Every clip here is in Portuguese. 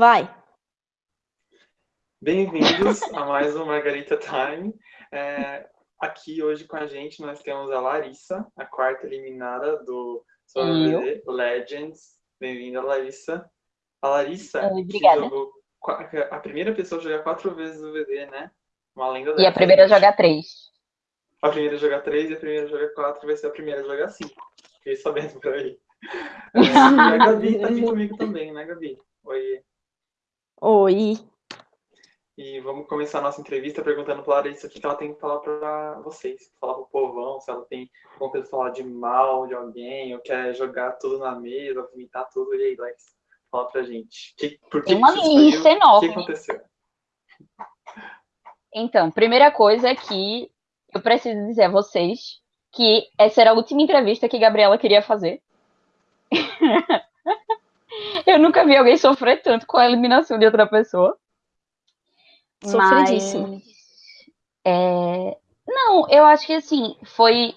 Vai. Bem-vindos a mais um Margarita Time. É, aqui hoje com a gente nós temos a Larissa, a quarta eliminada do Survey Legends. Bem-vinda, Larissa. A Larissa, Obrigada. jogou a primeira pessoa a jogar quatro vezes o VD, né? Uma lenda E a primeira a jogar três. A primeira a jogar três e a primeira a jogar quatro vai ser a primeira a jogar cinco. Fiquei sabendo por aí. É, e a Gabi tá aqui comigo também, né, Gabi? Oi. Oi. E vamos começar a nossa entrevista perguntando para a Larissa o que ela tem que falar para vocês. Falar para o povão, se ela tem vontade de falar de mal de alguém, ou quer jogar tudo na mesa, vomitar tudo. E aí, Lex, fala pra gente. Que, por que tem uma lista enorme. O que aconteceu? Então, primeira coisa é que eu preciso dizer a vocês que essa era a última entrevista que Gabriela queria fazer. eu nunca vi alguém sofrer tanto com a eliminação de outra pessoa. Sofridíssimo. Mas, é... Não, eu acho que assim, foi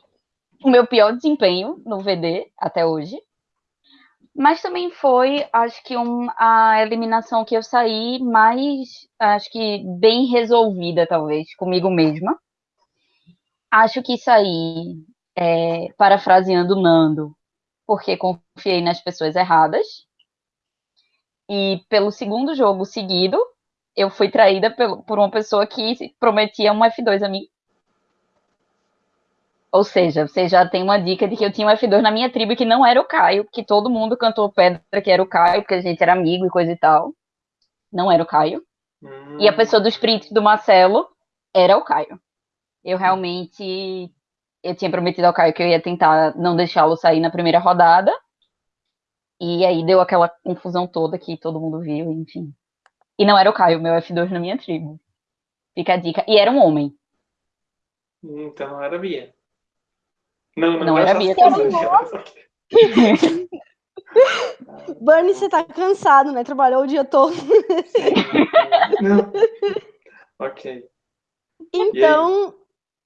o meu pior desempenho no VD até hoje. Mas também foi, acho que um, a eliminação que eu saí mais, acho que bem resolvida, talvez, comigo mesma. Acho que saí, é, parafraseando Nando, porque confiei nas pessoas erradas. E pelo segundo jogo seguido, eu fui traída por, uma pessoa que prometia um F2 a mim. Ou seja, você já tem uma dica de que eu tinha um F2 na minha tribo que não era o Caio, que todo mundo cantou pedra que era o Caio, porque a gente era amigo e coisa e tal. Não era o Caio. Hum. E a pessoa dos prints do Marcelo era o Caio. Eu realmente eu tinha prometido ao Caio que eu ia tentar não deixá-lo sair na primeira rodada. E aí deu aquela confusão toda que todo mundo viu, enfim. E não era o Caio, meu F2 na minha tribo. Fica a dica. E era um homem. Então não era Bia. Não, não, não era Bia também. Bernie, você tá cansado, né? Trabalhou o dia todo. não. Ok. Então,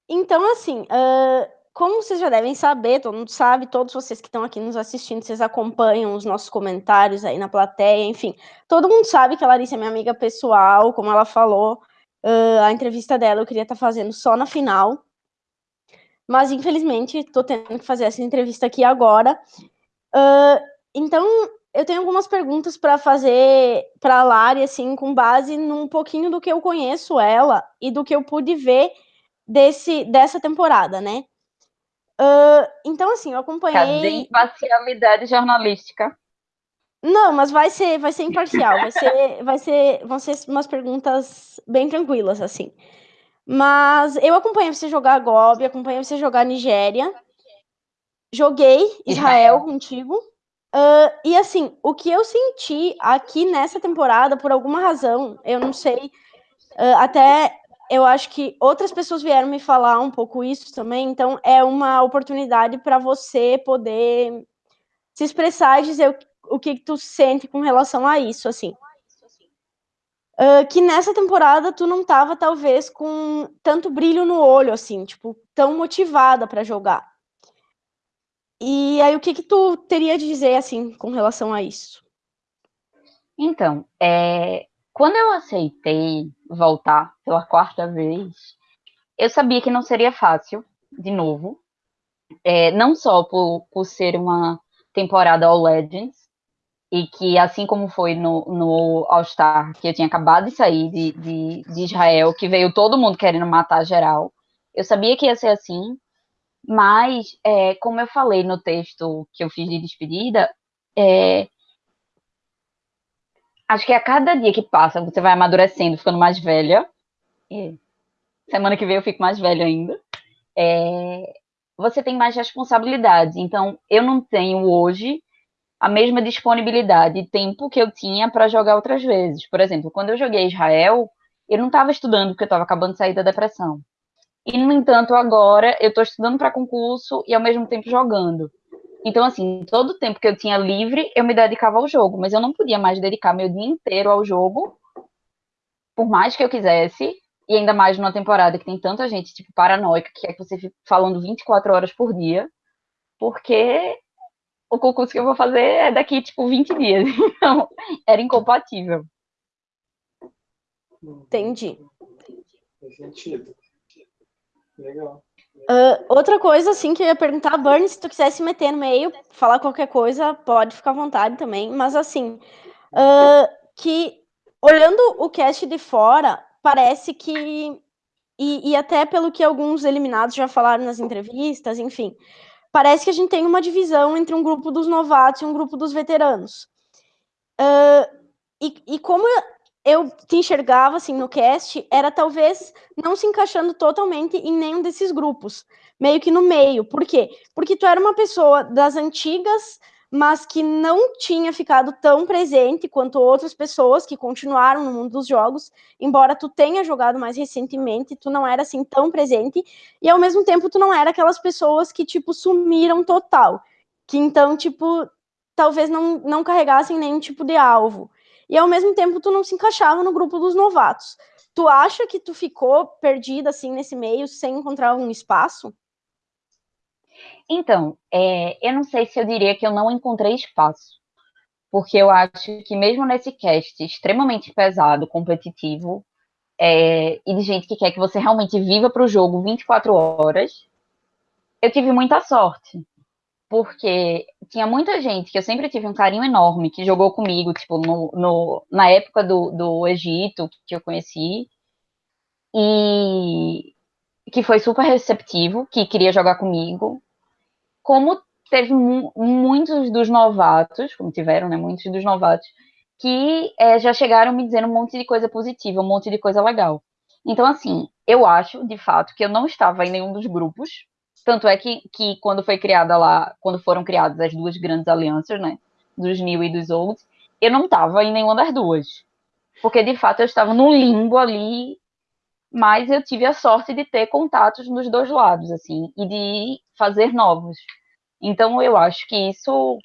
então assim, uh, como vocês já devem saber, todo mundo sabe, todos vocês que estão aqui nos assistindo, vocês acompanham os nossos comentários aí na plateia, enfim, todo mundo sabe que a Larissa é minha amiga pessoal, como ela falou, uh, a entrevista dela eu queria estar tá fazendo só na final, mas infelizmente estou tendo que fazer essa entrevista aqui agora. Uh, então, eu tenho algumas perguntas para fazer para a Lari, assim, com base num pouquinho do que eu conheço ela e do que eu pude ver desse, dessa temporada, né? Uh, então, assim, eu acompanhei. Cadê imparcialidade jornalística? Não, mas vai ser, vai ser imparcial. Vai ser, vai ser, vão ser umas perguntas bem tranquilas, assim. Mas eu acompanhei você jogar Gobi, acompanhei você jogar Nigéria. Joguei Israel, Israel. contigo. Uh, e assim, o que eu senti aqui nessa temporada, por alguma razão, eu não sei, uh, até eu acho que outras pessoas vieram me falar um pouco isso também, então é uma oportunidade para você poder se expressar e dizer o, o que, tu sente com relação a isso, assim. Uh, que nessa temporada tu não tava, talvez, com tanto brilho no olho, assim, tipo, tão motivada para jogar. E aí, o que que tu teria de dizer, assim, com relação a isso? Então, é, quando eu aceitei voltar pela quarta vez, eu sabia que não seria fácil, de novo. É, não só por, por ser uma temporada All Legends, e que assim como foi no, no All-Star, que eu tinha acabado de sair de, de, de, Israel, que veio todo mundo querendo matar geral, eu sabia que ia ser assim, mas, é, como eu falei no texto que eu fiz de despedida, é, acho que a cada dia que passa, você vai amadurecendo, ficando mais velha. E semana que vem eu fico mais velha ainda. É, você tem mais responsabilidades. Então, eu não tenho hoje a mesma disponibilidade e tempo que eu tinha para jogar outras vezes. Por exemplo, quando eu joguei Israel, eu não estava estudando porque eu estava acabando de sair da depressão. E, no entanto, agora eu estou estudando para concurso e ao mesmo tempo jogando. Então, assim, todo o tempo que eu tinha livre, eu me dedicava ao jogo, mas eu não podia mais dedicar meu dia inteiro ao jogo, por mais que eu quisesse, e ainda mais numa temporada que tem tanta gente, tipo, paranoica, que é que você fica falando 24 horas por dia, porque o concurso que eu vou fazer é daqui, tipo, 20 dias. Então, era incompatível. Entendi. Faz sentido. Legal. Uh, outra coisa, assim, que eu ia perguntar, Bernie, se tu quiser se meter no meio, falar qualquer coisa, pode ficar à vontade também, mas assim, uh, que olhando o cast de fora, parece que, e, e até pelo que alguns eliminados já falaram nas entrevistas, enfim, parece que a gente tem uma divisão entre um grupo dos novatos e um grupo dos veteranos. Uh, e, e como eu te enxergava assim no cast, era talvez não se encaixando totalmente em nenhum desses grupos, meio que no meio. Por quê? Porque tu era uma pessoa das antigas, mas que não tinha ficado tão presente quanto outras pessoas que continuaram no mundo dos jogos, embora tu tenha jogado mais recentemente, tu não era assim tão presente, e ao mesmo tempo tu não era aquelas pessoas que tipo sumiram total, que então tipo talvez não não carregassem nenhum tipo de alvo e ao mesmo tempo tu não se encaixava no grupo dos novatos. Tu acha que tu ficou perdida assim nesse meio sem encontrar um espaço? Então, é, eu não sei se eu diria que eu não encontrei espaço, porque eu acho que mesmo nesse cast extremamente pesado, competitivo, é, e de gente que quer que você realmente viva para o jogo 24 horas, eu tive muita sorte porque tinha muita gente que eu sempre tive um carinho enorme, que jogou comigo, tipo, no, no, na época do, do Egito, que eu conheci, e que foi super receptivo, que queria jogar comigo, como teve mu muitos dos novatos, como tiveram, né, muitos dos novatos, que é, já chegaram me dizendo um monte de coisa positiva, um monte de coisa legal. Então, assim, eu acho, de fato, que eu não estava em nenhum dos grupos, tanto é que, que quando foi criada lá, quando foram criadas as duas grandes alianças, né? Dos New e dos Old, eu não estava em nenhuma das duas. Porque de fato eu estava no limbo ali, mas eu tive a sorte de ter contatos nos dois lados, assim, e de fazer novos. Então eu acho que isso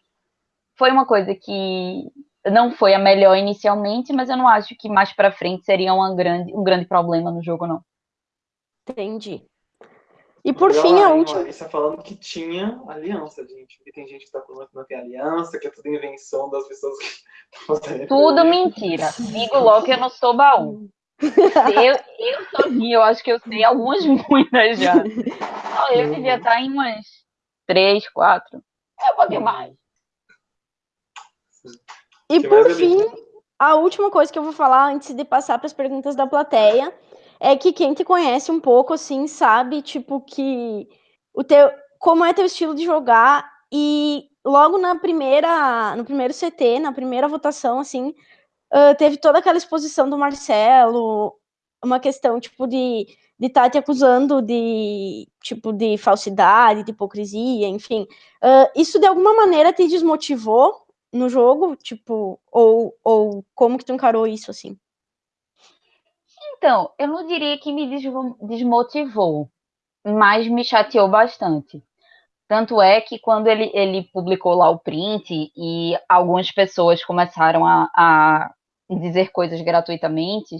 foi uma coisa que não foi a melhor inicialmente, mas eu não acho que mais para frente seria grande, um grande problema no jogo, não. Entendi. E por fim, a última. Larissa falando que tinha aliança, gente. E tem gente que tá falando que não tem aliança, que é tudo invenção das pessoas que estão Tudo mentira. Digo logo que eu não sou baú. Eu, eu sozinha, eu acho que eu sei algumas muitas já. Eu devia estar em umas três, quatro. É um pouquinho mais. E por fim, a última coisa que eu vou falar antes de passar para as perguntas da plateia é que quem te conhece um pouco, assim, sabe, tipo, que o teu, como é teu estilo de jogar e logo na primeira, no primeiro CT, na primeira votação, assim, uh, teve toda aquela exposição do Marcelo, uma questão, tipo, de de estar tá te acusando de, tipo, de falsidade, de hipocrisia, enfim. Uh, isso, de alguma maneira, te desmotivou no jogo, tipo, ou, ou como que tu encarou isso, assim? Então, eu não diria que me desmotivou, mas me chateou bastante. Tanto é que quando ele, ele publicou lá o print e algumas pessoas começaram a, a dizer coisas gratuitamente,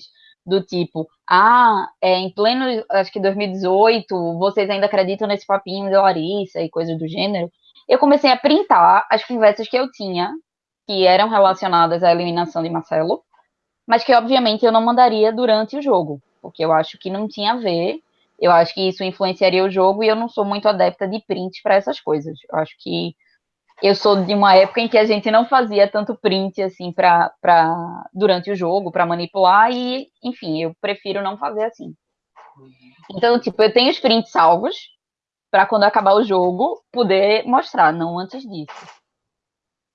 do tipo, ah, é, em pleno, acho que 2018, vocês ainda acreditam nesse papinho de Larissa e coisas do gênero, eu comecei a printar as conversas que eu tinha, que eram relacionadas à eliminação de Marcelo, mas que obviamente eu não mandaria durante o jogo, porque eu acho que não tinha a ver. Eu acho que isso influenciaria o jogo e eu não sou muito adepta de print para essas coisas. Eu acho que eu sou de uma época em que a gente não fazia tanto print assim para durante o jogo para manipular e, enfim, eu prefiro não fazer assim. Então, tipo, eu tenho os prints salvos para quando acabar o jogo poder mostrar, não antes disso.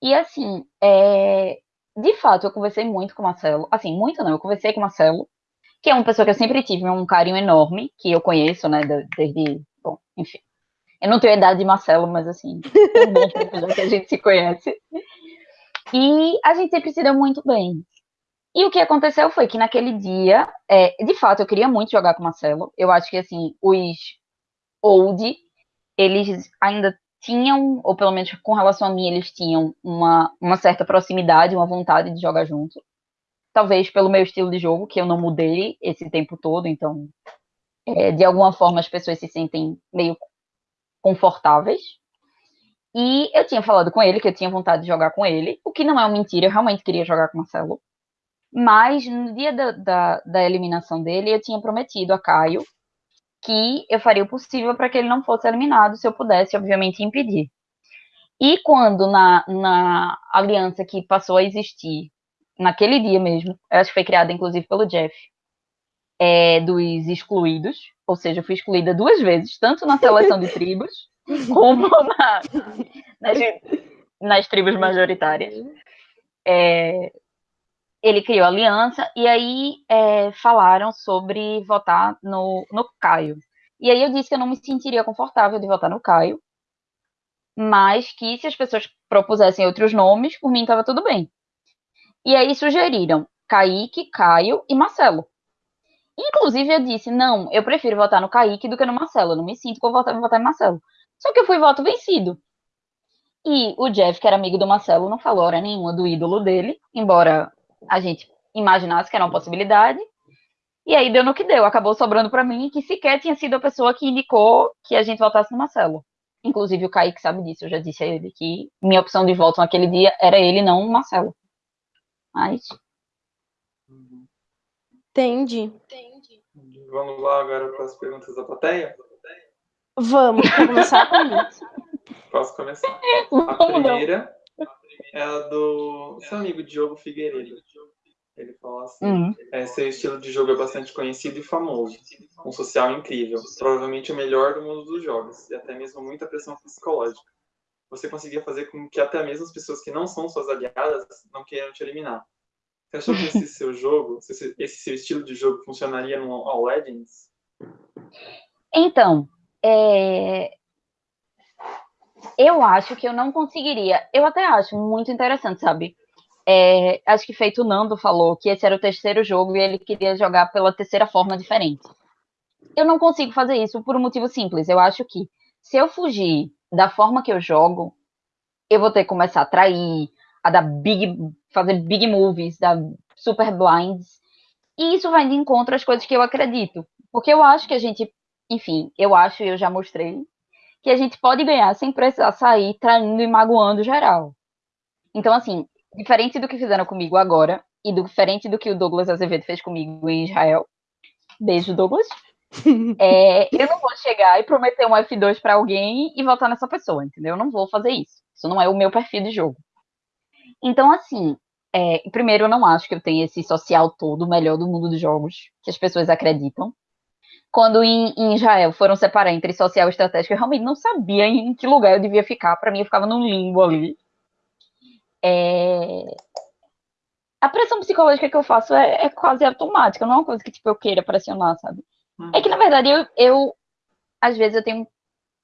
E assim, é, de fato, eu conversei muito com o Marcelo. Assim, muito não, eu conversei com o Marcelo, que é uma pessoa que eu sempre tive um carinho enorme, que eu conheço, né, desde. Bom, enfim. Eu não tenho a idade de Marcelo, mas assim, bom tempo já que a gente se conhece. E a gente sempre se deu muito bem. E o que aconteceu foi que naquele dia, é, de fato, eu queria muito jogar com o Marcelo. Eu acho que, assim, os old, eles ainda tinham, ou pelo menos com relação a mim, eles tinham uma, uma certa proximidade, uma vontade de jogar junto. Talvez pelo meu estilo de jogo, que eu não mudei esse tempo todo, então, é, de alguma forma, as pessoas se sentem meio confortáveis. E eu tinha falado com ele que eu tinha vontade de jogar com ele, o que não é uma mentira, eu realmente queria jogar com o Marcelo. Mas no dia da, da, da eliminação dele, eu tinha prometido a Caio que eu faria o possível para que ele não fosse eliminado, se eu pudesse, obviamente, impedir. E quando na, na aliança que passou a existir, naquele dia mesmo, acho que foi criada inclusive pelo Jeff, é, dos excluídos, ou seja, eu fui excluída duas vezes, tanto na seleção de tribos, como na, nas, nas tribos majoritárias. É, ele criou aliança e aí é, falaram sobre votar no, no Caio. E aí eu disse que eu não me sentiria confortável de votar no Caio, mas que se as pessoas propusessem outros nomes, por mim estava tudo bem. E aí sugeriram Kaique, Caio e Marcelo. Inclusive eu disse, não, eu prefiro votar no Kaique do que no Marcelo, eu não me sinto confortável em votar em Marcelo. Só que eu fui voto vencido. E o Jeff, que era amigo do Marcelo, não falou hora nenhuma do ídolo dele, embora a gente imaginasse que era uma possibilidade. E aí deu no que deu, acabou sobrando para mim, que sequer tinha sido a pessoa que indicou que a gente votasse no Marcelo. Inclusive o Kaique sabe disso, eu já disse a ele que minha opção de voto naquele dia era ele, não o Marcelo. Mas. Entendi. Entendi. Vamos lá agora para as perguntas da plateia? Vamos, começar comigo. Posso começar? A primeira é a do seu amigo Diogo Figueiredo. Ele fala assim: uhum. é, seu estilo de jogo é bastante conhecido e famoso, um social incrível, provavelmente o melhor do mundo dos jogos, e até mesmo muita pressão psicológica. Você conseguia fazer com que até mesmo as pessoas que não são suas aliadas não queiram te eliminar. Você achou que esse seu jogo, esse seu estilo de jogo funcionaria no All Legends? Então, é, eu acho que eu não conseguiria. Eu até acho muito interessante, sabe? É, acho que feito o Nando falou que esse era o terceiro jogo e ele queria jogar pela terceira forma diferente. Eu não consigo fazer isso por um motivo simples. Eu acho que se eu fugir da forma que eu jogo, eu vou ter que começar a trair, a dar big, fazer big movies, dar super blinds. E isso vai de encontro às coisas que eu acredito. Porque eu acho que a gente, enfim, eu acho e eu já mostrei que a gente pode ganhar sem precisar sair traindo e magoando geral. Então, assim, diferente do que fizeram comigo agora, e diferente do que o Douglas Azevedo fez comigo em Israel, beijo, Douglas, é, eu não vou chegar e prometer um F2 para alguém e votar nessa pessoa, entendeu? Eu não vou fazer isso. Isso não é o meu perfil de jogo. Então, assim, é, primeiro, eu não acho que eu tenha esse social todo melhor do mundo dos jogos, que as pessoas acreditam quando em, em, Israel foram separar entre social e estratégico, eu realmente não sabia em que lugar eu devia ficar. Para mim, eu ficava num limbo ali. É... A pressão psicológica que eu faço é, é, quase automática, não é uma coisa que tipo, eu queira pressionar, sabe? Uhum. É que, na verdade, eu, eu às vezes eu tenho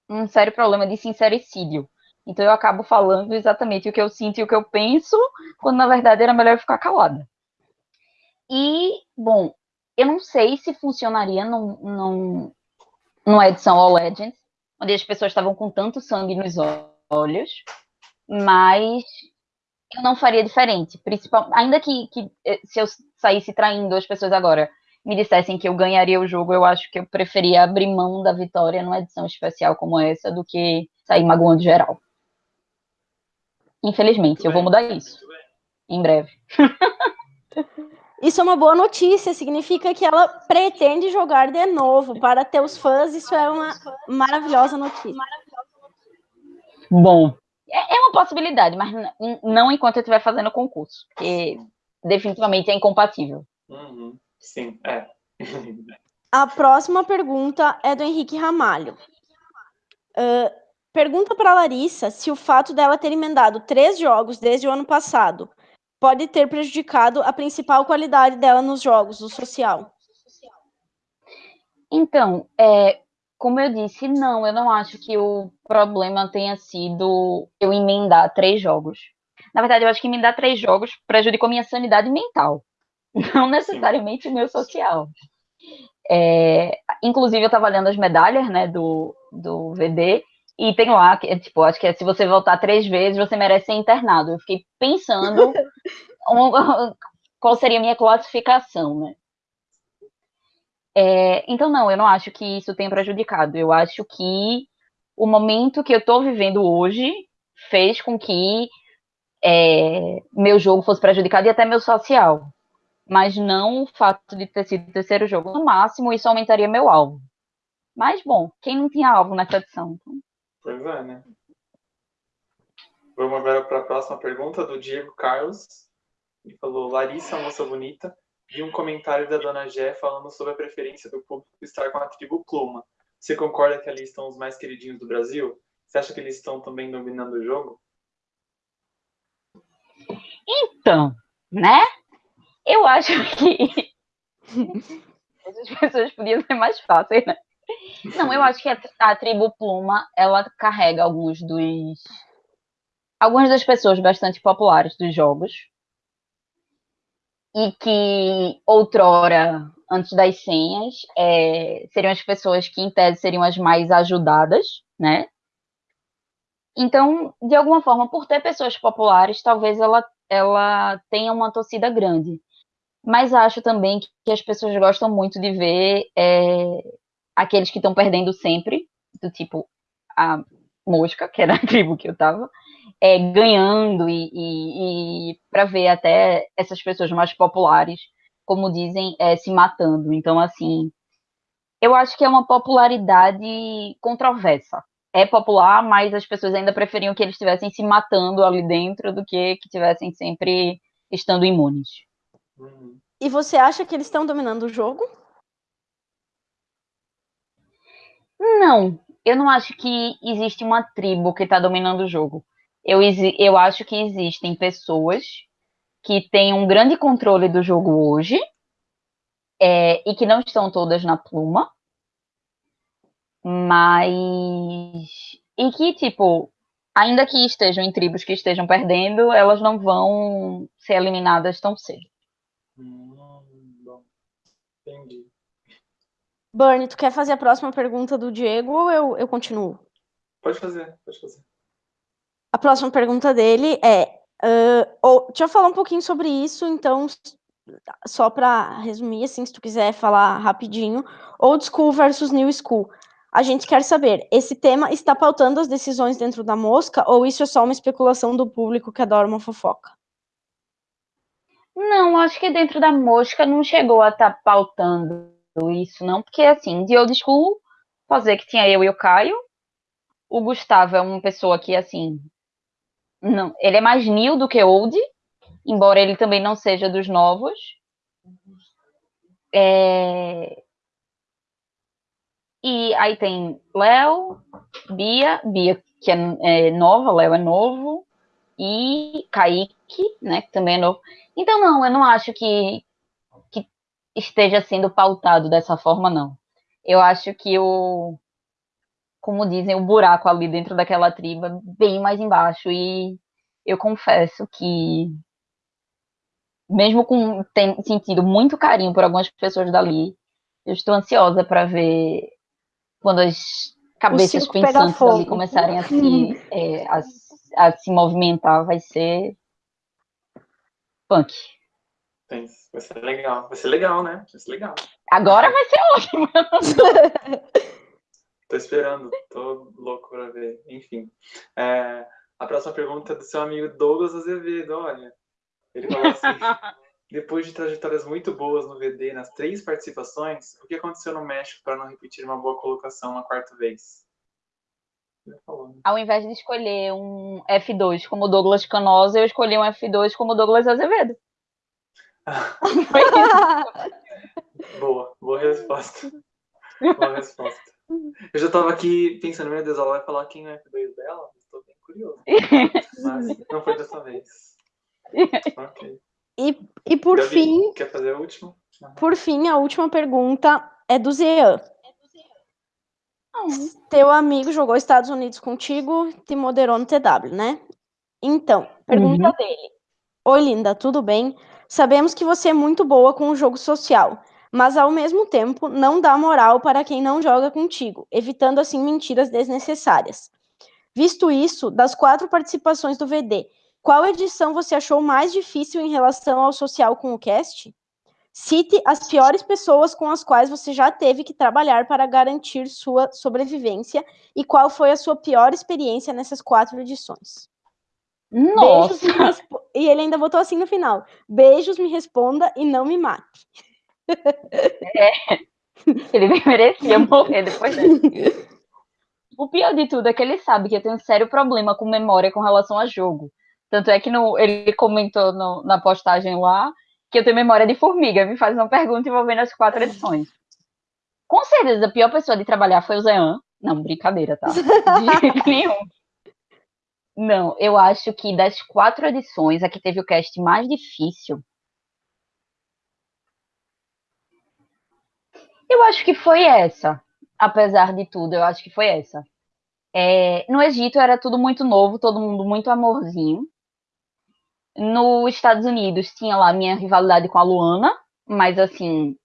um, um sério problema de sincericídio. Então eu acabo falando exatamente o que eu sinto e o que eu penso, quando na verdade era melhor ficar calada. E, bom, eu não sei se funcionaria num, num, numa edição All Legends, onde as pessoas estavam com tanto sangue nos olhos, mas eu não faria diferente. Principal, ainda que, que eh, se eu saísse traindo as pessoas agora me dissessem que eu ganharia o jogo, eu acho que eu preferia abrir mão da vitória numa edição especial como essa do que sair magoando geral. Infelizmente, eu vou mudar isso. Em breve. Isso é uma boa notícia, significa que ela pretende jogar de novo. Para teus fãs, isso é uma maravilhosa notícia. Bom, é, é uma possibilidade, mas não enquanto eu estiver fazendo concurso, porque definitivamente é incompatível. Uhum. Sim, é. A próxima pergunta é do Henrique Ramalho. Uh, pergunta para Larissa se o fato dela ter emendado três jogos desde o ano passado pode ter prejudicado a principal qualidade dela nos jogos, o social. Então, é, como eu disse, não, eu não acho que o problema tenha sido eu emendar três jogos. Na verdade, eu acho que emendar três jogos prejudicou minha sanidade mental, não necessariamente o meu social. É, inclusive, eu estava olhando as medalhas né, do, do VD e tem lá, que, tipo, acho que é, se você voltar três vezes, você merece ser internado. Eu fiquei pensando um, qual seria a minha classificação, né? É, então, não, eu não acho que isso tenha prejudicado. Eu acho que o momento que eu estou vivendo hoje fez com que é, meu jogo fosse prejudicado e até meu social. mas não o fato de ter sido o terceiro jogo. No máximo, isso aumentaria meu alvo. Mas, bom, quem não tinha alvo nessa edição? Pois é, né? Vamos agora para a próxima pergunta do Diego Carlos. Ele falou: Larissa, moça bonita, vi um comentário da dona Gé falando sobre a preferência do público estar com a tribo Pluma. Você concorda que ali estão os mais queridinhos do Brasil? Você acha que eles estão também dominando o jogo? Então, né? Eu acho que essas pessoas podiam ser mais fáceis, né? Não, eu acho que a, a tribo Pluma, ela carrega alguns dos algumas das pessoas bastante populares dos jogos e que outrora, antes das senhas, é, seriam as pessoas que em tese seriam as mais ajudadas, né? Então, de alguma forma, por ter pessoas populares, talvez ela, ela tenha uma torcida grande. Mas acho também que, que as pessoas gostam muito de ver é, aqueles que estão perdendo sempre, do tipo a mosca, que era a tribo que eu tava, é, ganhando e, e, e para ver até essas pessoas mais populares, como dizem, é, se matando. Então, assim, eu acho que é uma popularidade controversa. É popular, mas as pessoas ainda preferiam que eles estivessem se matando ali dentro do que que estivessem sempre estando imunes. E você acha que eles estão dominando o jogo? Não, eu não acho que existe uma tribo que está dominando o jogo. Eu, eu acho que existem pessoas que têm um grande controle do jogo hoje é, e que não estão todas na pluma, mas. E que, tipo, ainda que estejam em tribos que estejam perdendo, elas não vão ser eliminadas tão cedo. Hum, bom. Entendi. Bernie, tu quer fazer a próxima pergunta do Diego ou eu, eu continuo? Pode fazer, pode fazer. A próxima pergunta dele é: uh, ou, deixa eu falar um pouquinho sobre isso, então, só para resumir, assim, se tu quiser falar rapidinho. Old School versus New School. A gente quer saber, esse tema está pautando as decisões dentro da mosca ou isso é só uma especulação do público que adora uma fofoca? Não, acho que dentro da mosca não chegou a estar tá pautando isso, não, porque assim, de old school, posso dizer que tinha eu e o Caio. O Gustavo é uma pessoa que, assim, não, ele é mais new do que old, embora ele também não seja dos novos. É... E aí tem Léo, Bia, Bia que é, é nova, Léo é novo, e Kaique, né, que também é novo. Então, não, eu não acho que, que esteja sendo pautado dessa forma, não. Eu acho que o, como dizem, o buraco ali dentro daquela tribo bem mais embaixo. E eu confesso que, mesmo com tendo sentido muito carinho por algumas pessoas dali, eu estou ansiosa para ver quando as cabeças pensantes ali começarem a se, é, a, a se movimentar. Vai ser punk. Vai ser legal. Vai ser legal, né? Vai ser legal. Agora vai ser ótimo. Tô esperando, tô louco pra ver. Enfim. É, a próxima pergunta é do seu amigo Douglas Azevedo, olha. Ele falou assim: depois de trajetórias muito boas no VD nas três participações, o que aconteceu no México para não repetir uma boa colocação na quarta vez? Né? Ao invés de escolher um F2 como Douglas Canosa, eu escolhi um F2 como Douglas Azevedo. boa, boa resposta. Boa resposta. Eu já tava aqui pensando, meu Deus, ela vai falar quem é o F2 dela? Estou bem curioso. Mas não foi dessa vez. Ok. E, e por Gabi, fim. Quer fazer a última? Por fim, a última pergunta é do Zean. Teu amigo jogou Estados Unidos contigo, te moderou no TW, né? Então, pergunta uhum. dele. Oi, linda, tudo bem? Sabemos que você é muito boa com o jogo social mas ao mesmo tempo não dá moral para quem não joga contigo, evitando assim mentiras desnecessárias. Visto isso, das quatro participações do VD, qual edição você achou mais difícil em relação ao social com o cast? Cite as piores pessoas com as quais você já teve que trabalhar para garantir sua sobrevivência e qual foi a sua pior experiência nessas quatro edições. Nossa! Beijos, e ele ainda botou assim no final: Beijos, me responda e não me mate. É. Ele merecia morrer depois dessa. O pior de tudo é que ele sabe que eu tenho um sério problema com memória com relação a jogo. Tanto é que no, ele comentou no, na postagem lá que eu tenho memória de formiga. Me faz uma pergunta envolvendo as quatro edições. Com certeza, a pior pessoa de trabalhar foi o Zean. Não, brincadeira, tá? De jeito nenhum. Não, eu acho que das quatro edições, a que teve o cast mais difícil. Eu acho que foi essa. Apesar de tudo, eu acho que foi essa. É, no Egito era tudo muito novo, todo mundo muito amorzinho. Nos Estados Unidos tinha lá minha rivalidade com a Luana, mas assim,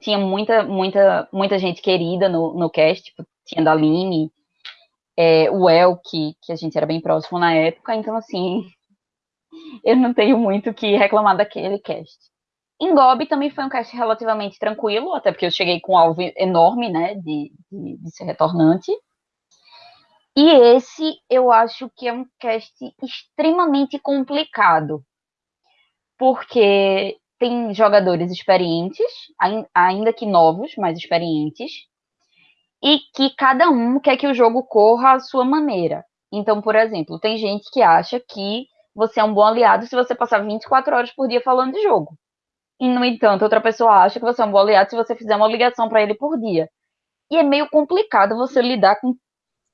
tinha muita, muita, muita gente querida no, no cast, tipo, tinha da Aline, é, o El, que, que a gente era bem próximo na época, então assim, eu não tenho muito o que reclamar daquele cast. Em Gobi também foi um cast relativamente tranquilo, até porque eu cheguei com um alvo enorme, né, de, de, de ser retornante. E esse eu acho que é um cast extremamente complicado, porque tem jogadores experientes, ainda que novos, mas experientes, e que cada um quer que o jogo corra à sua maneira. Então, por exemplo, tem gente que acha que você é um bom aliado se você passar 24 horas por dia falando de jogo. E, no entanto, outra pessoa acha que você é um bom aliado se você fizer uma ligação para ele por dia. E é meio complicado você lidar com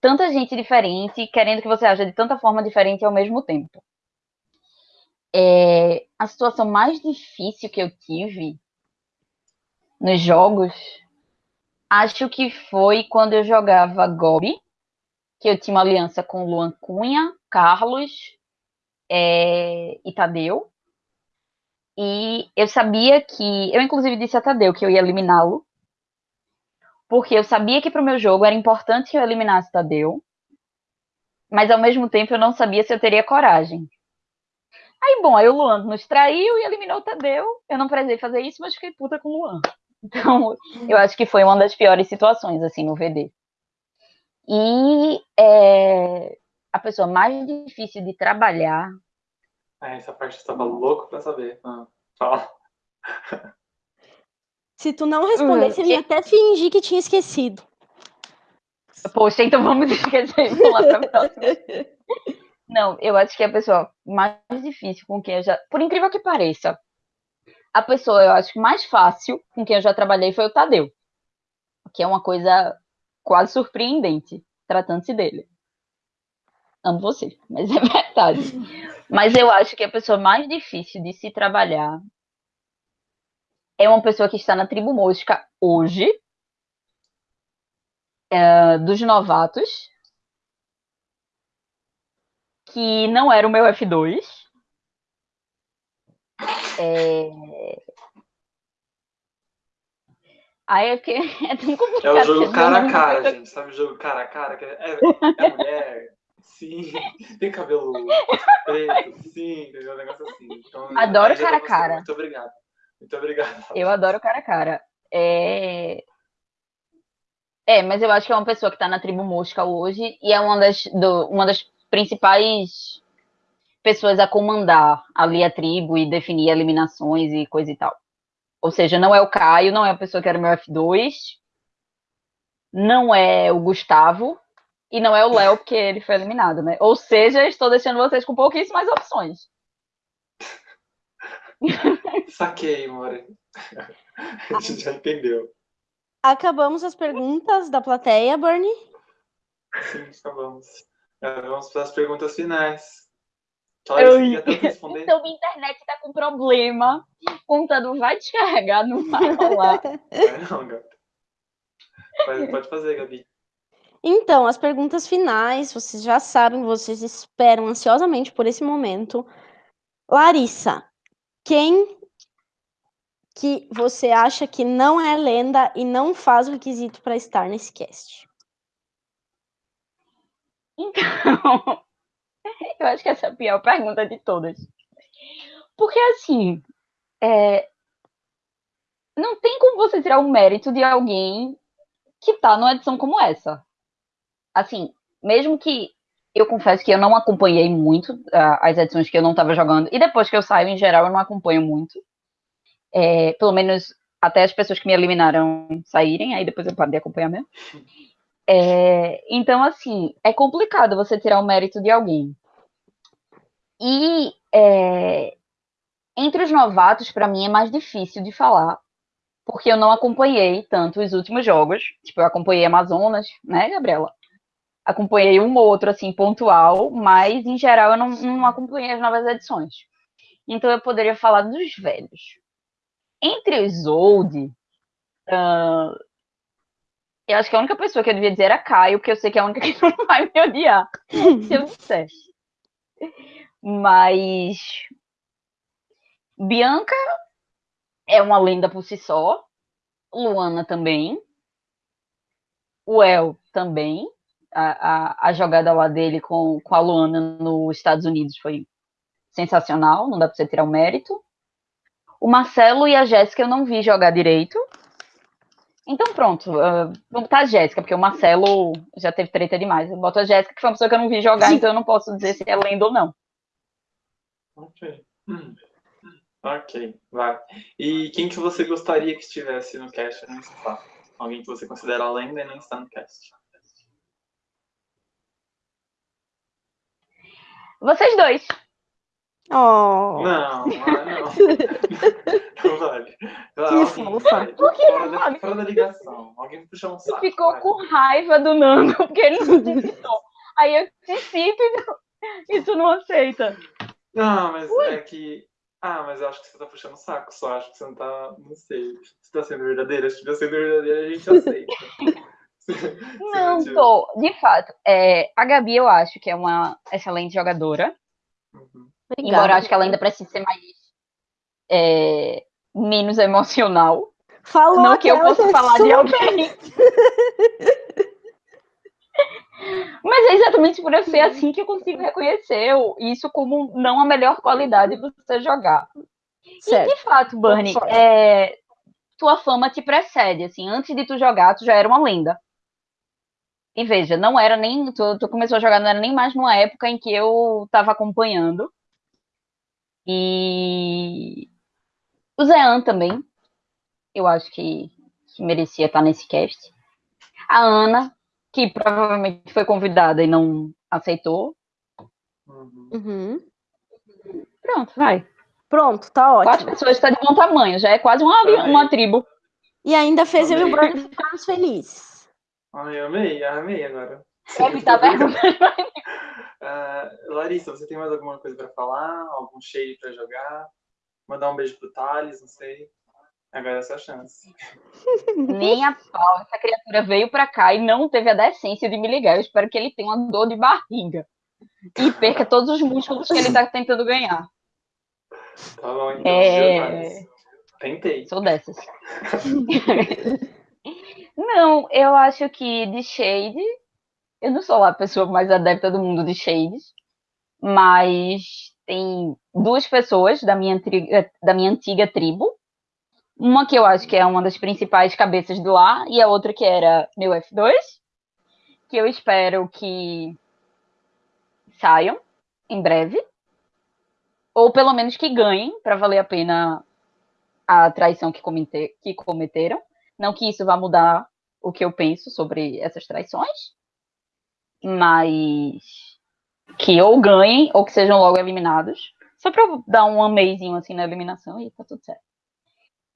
tanta gente diferente, querendo que você haja de tanta forma diferente ao mesmo tempo. É, a situação mais difícil que eu tive nos jogos, acho que foi quando eu jogava Gobi, que eu tinha uma aliança com Luan Cunha, Carlos é, e Tadeu. E eu sabia que. Eu, inclusive, disse a Tadeu que eu ia eliminá-lo. Porque eu sabia que para o meu jogo era importante que eu eliminasse Tadeu. Mas ao mesmo tempo eu não sabia se eu teria coragem. Aí, bom, aí o Luan nos traiu e eliminou o Tadeu. Eu não precisei fazer isso, mas fiquei puta com o Luan. Então, eu acho que foi uma das piores situações, assim, no VD. E é, a pessoa mais difícil de trabalhar é, essa parte eu estava louco pra saber. Ah, fala. Se tu não respondesse, ele ia até fingir que tinha esquecido. Poxa, então vamos esquecer e pular pra próxima. Não, eu acho que a pessoa mais difícil com quem eu já. Por incrível que pareça, a pessoa, eu acho que mais fácil com quem eu já trabalhei foi o Tadeu. Que é uma coisa quase surpreendente, tratando-se dele. Amo você, mas é verdade. Mas eu acho que a pessoa mais difícil de se trabalhar é uma pessoa que está na tribo mosca hoje, é, dos novatos, que não era o meu F2. É... Aí é que é tão complicado. É o jogo cara a cara, gente. Sabe o jogo cara a cara? É, é mulher, Sim, tem cabelo preto, sim, entendeu? Um negócio assim. Então, adoro cara a cara. Muito obrigado. Muito obrigado. Eu adoro cara a cara. É... é, mas eu acho que é uma pessoa que tá na tribo mosca hoje e é uma das, do, uma das principais pessoas a comandar ali a tribo e definir eliminações e coisa e tal. Ou seja, não é o Caio, não é a pessoa que era o meu F2, não é o Gustavo, e não é o Léo, porque ele foi eliminado, né? Ou seja, estou deixando vocês com pouquíssimas opções. Saquei, More. A gente já entendeu. Acabamos as perguntas da plateia, Bernie? Sim, acabamos. É, vamos para as perguntas finais. Eu... Então, minha internet está com problema. O computador vai descarregar, não vai rolar. não, gata. Pode fazer, Gabi. Então, as perguntas finais, vocês já sabem, vocês esperam ansiosamente por esse momento. Larissa, quem que você acha que não é lenda e não faz o requisito para estar nesse cast? Então, eu acho que essa é a pior pergunta de todas. Porque, assim, é, não tem como você tirar o mérito de alguém que tá numa edição como essa assim, mesmo que eu confesso que eu não acompanhei muito uh, as edições que eu não estava jogando. E depois que eu saio, em geral, eu não acompanho muito. É, pelo menos até as pessoas que me eliminaram saírem, aí depois eu paro de acompanhar mesmo. É, então, assim, é complicado você tirar o mérito de alguém. E é, entre os novatos, para mim, é mais difícil de falar, porque eu não acompanhei tanto os últimos jogos. Tipo, eu acompanhei Amazonas, né, Gabriela? Acompanhei um ou outro, assim, pontual, mas, em geral, eu não, não acompanhei as novas edições. Então, eu poderia falar dos velhos. Entre os old, uh, eu acho que a única pessoa que eu devia dizer era Caio, porque eu sei que é a única que não vai me odiar se eu dissesse. Mas Bianca é uma lenda por si só. Luana também. O El também. A, a, a, jogada lá dele com, com a Luana nos Estados Unidos foi sensacional, não dá pra você tirar o mérito. O Marcelo e a Jéssica eu não vi jogar direito. Então pronto, uh, vamos botar a Jéssica, porque o Marcelo já teve treta demais. Eu boto a Jéssica, que foi uma pessoa que eu não vi jogar, então eu não posso dizer se é lenda ou não. Ok. Hum. Ok, vai. E quem que você gostaria que estivesse no cast não está? Alguém que você considera lenda e não está no cast? Vocês dois. Oh. Não, não, não vale. Que fofa. Por que fora, não da, vale? fora da ligação. Alguém puxou um saco. Ficou vai. com raiva do Nando, porque ele não citou. Aí eu te cito e, não, tu não aceita. Não, mas é que. Ah, mas eu acho que você tá puxando o saco, só acho que você não tá. Não sei. Você tá sendo verdadeira? Se tiver sendo verdadeira, a gente aceita. Não tô. De fato, é, a Gabi eu acho que é uma excelente jogadora. Uhum. Embora eu acho que ela ainda precise ser mais. é, menos emocional. Falou não que eu possa é falar de super- alguém. Mas é exatamente por eu ser assim que eu consigo reconhecer isso como não a melhor qualidade de você jogar. Certo. De fato, Bernie, é, tua fama te precede, assim, antes de tu jogar, tu já era uma lenda. E veja, não era nem, tu, tu começou a jogar, não era nem mais numa época em que eu tava acompanhando. E o Zean também, eu acho que, que merecia estar nesse cast. A Ana, que provavelmente foi convidada e não aceitou. Uhum. Pronto, vai. Pronto, tá Quatro ótimo. pessoas está de bom tamanho, já é quase uma, uma tribo. E ainda fez eu e o Amei. Bruno ficarmos felizes. Ai, eu amei, amei agora. Tá? Ah, Larissa, você tem mais alguma coisa pra falar? Algum shade pra jogar? Mandar um beijo pro Thales, não sei. Agora é a sua chance. Nem a pau. Essa criatura veio pra cá e não teve a decência de me ligar. Eu espero que ele tenha uma dor de barriga. E perca todos os músculos que ele tá tentando ganhar. Tá bom, então. É. Tentei. Sou dessas. não, eu acho que de Shade. Eu não sou a pessoa mais adepta do mundo de Shades. Mas tem duas pessoas da minha, da minha antiga tribo. Uma que eu acho que é uma das principais cabeças do lá, e a outra que era meu F2, que eu espero que saiam em breve. Ou pelo menos que ganhem, para valer a pena a traição que, comete- que cometeram. Não que isso vá mudar o que eu penso sobre essas traições, mas que ou ganhem ou que sejam logo eliminados. Só para dar um ameizinho assim na eliminação e tá tudo certo.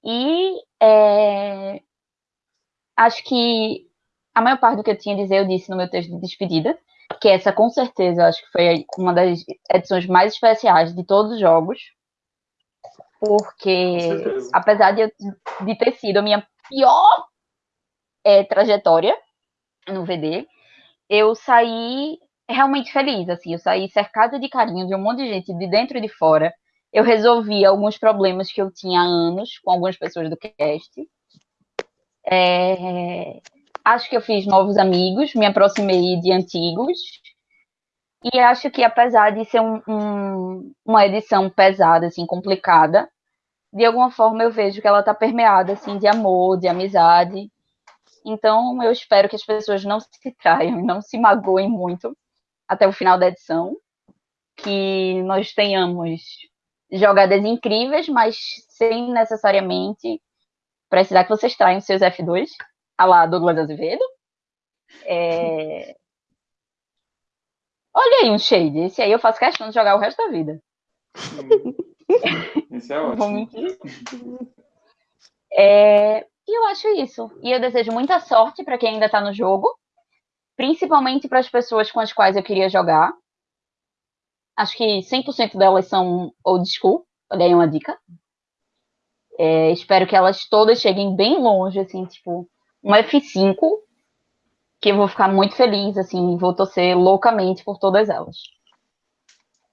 E é, acho que a maior parte do que eu tinha a dizer eu disse no meu texto de despedida, que essa com certeza acho que foi uma das edições mais especiais de todos os jogos, porque apesar de, eu- de ter sido a minha pior é, trajetória no VD, eu saí realmente feliz, assim, eu saí cercada de carinho de um monte de gente de dentro e de fora. Eu resolvi alguns problemas que eu tinha há anos com algumas pessoas do cast. É, acho que eu fiz novos amigos, me aproximei de antigos. E acho que apesar de ser um- um- uma edição pesada, assim, complicada, de alguma forma eu vejo que ela está permeada assim de amor, de amizade. Então eu espero que as pessoas não se traiam, não se magoem muito até o final da edição, que nós tenhamos jogadas incríveis, mas sem necessariamente precisar que vocês traiam seus F2, a lá Douglas Azevedo. É... Olha aí um shade. Esse aí eu faço questão de jogar o resto da vida. Esse é ótimo. É... E eu acho isso. E eu desejo muita sorte para quem ainda está no jogo, principalmente para as pessoas com as quais eu queria jogar. Acho que 100% delas são old school. Olha aí uma dica. É, espero que elas todas cheguem bem longe, assim, tipo, um F5, que eu vou ficar muito feliz, assim, vou torcer loucamente por todas elas.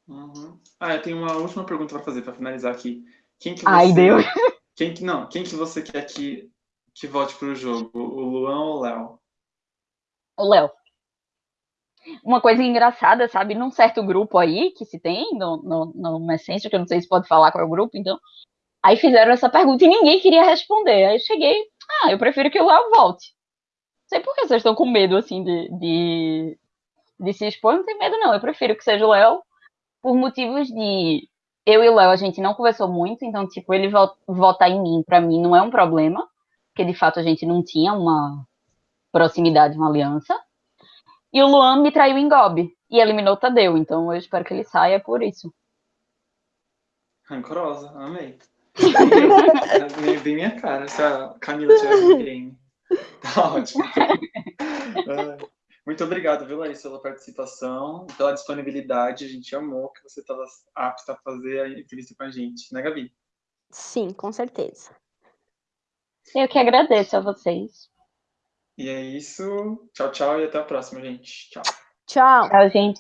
Uhum. Ah, eu tenho uma última pergunta para fazer, para finalizar aqui. Quem que você... Ai, Deus! Quem que, não, quem que você quer que, que volte para o jogo? O Luan ou o Léo? O Léo. Uma coisa engraçada, sabe? Num certo grupo aí que se tem no, no, no Messenger, que eu não sei se pode falar qual é o grupo, então. Aí fizeram essa pergunta e ninguém queria responder. Aí eu cheguei, ah, eu prefiro que o Léo volte. Não sei por que vocês estão com medo, assim, de, de, de se expor. Não tem medo, não. Eu prefiro que seja o Léo por motivos de. Eu e o Léo, a gente não conversou muito, então, tipo, ele votar em mim, para mim, não é um problema, porque de fato a gente não tinha uma proximidade, uma aliança. E o Luan me traiu em Gobi e eliminou o Tadeu, então eu espero que ele saia por isso. Rancorosa, amei. bem, bem minha cara, se a Camila tivesse no game. Tá ótimo. Muito obrigado, viu, Larissa, pela participação pela disponibilidade. A gente amou que você estava apta a fazer a entrevista com a gente, né, Gabi? Sim, com certeza. Eu que agradeço a vocês. E é isso. Tchau, tchau e até a próxima, gente. Tchau. Tchau. Tchau, gente.